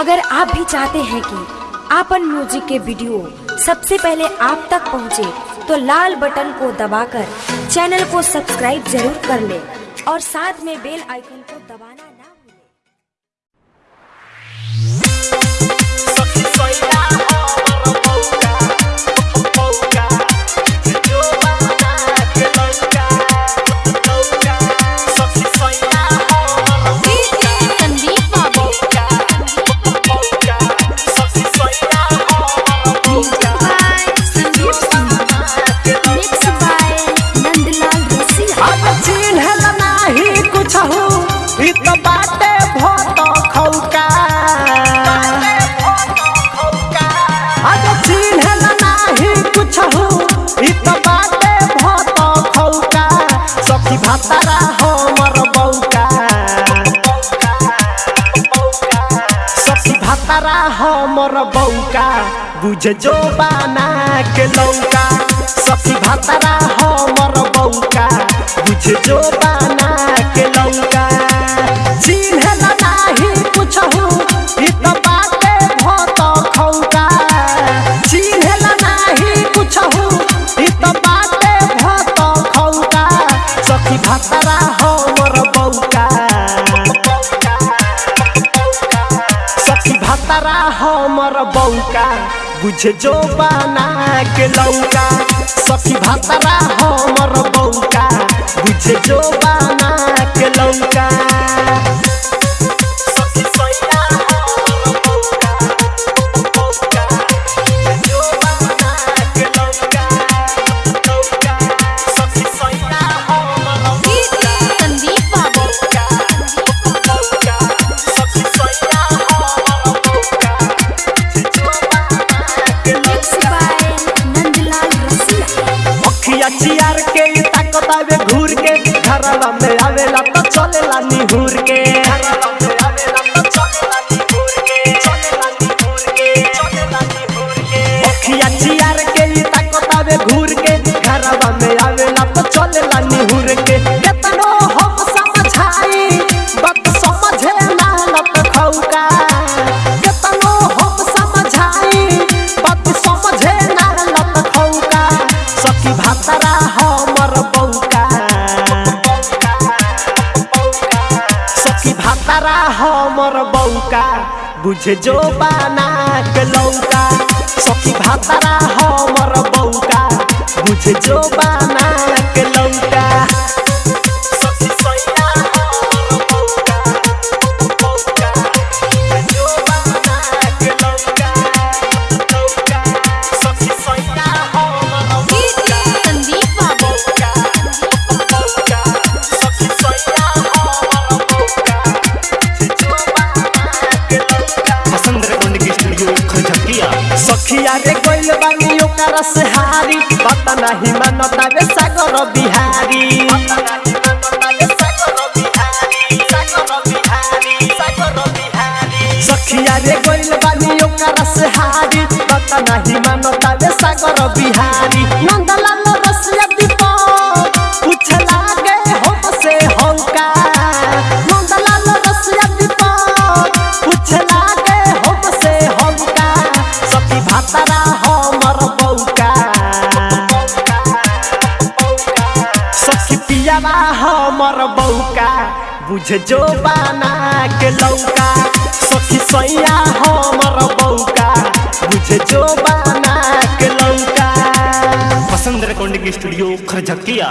अगर आप भी चाहते हैं कि आपन म्यूज़िक के वीडियो सबसे पहले आप तक पहुँचे, तो लाल बटन को दबाकर चैनल को सब्सक्राइब ज़रूर कर ले और साथ में बेल आइकन को दबाना बौका। सखी भातारा हमर बौका। बुझ जो बाना के लौका। सखी भातारा हमर बौका। बुझ जो बुझे जो बना के लौका। सखी भातरा हमर बौका बुझे जो बना के लौका। चियार के ताकत आवे भातारा हमर बौका, बुझे जो बाना के लौका। सखी भातारा हमर बौका, बुझे जो बाना सखिया रे गइल बानी ओकर से हारी पता नहीं मानता रे सागर बिहारी नाही मानता रे सागर बिहारी। नंदलाल हमर बौका, बुझ जो बना के लौका। सखी सैया हमर बौका, बुझ जो बना के लौका वसंत रिकॉर्डिंग स्टूडियो, खरझकिया।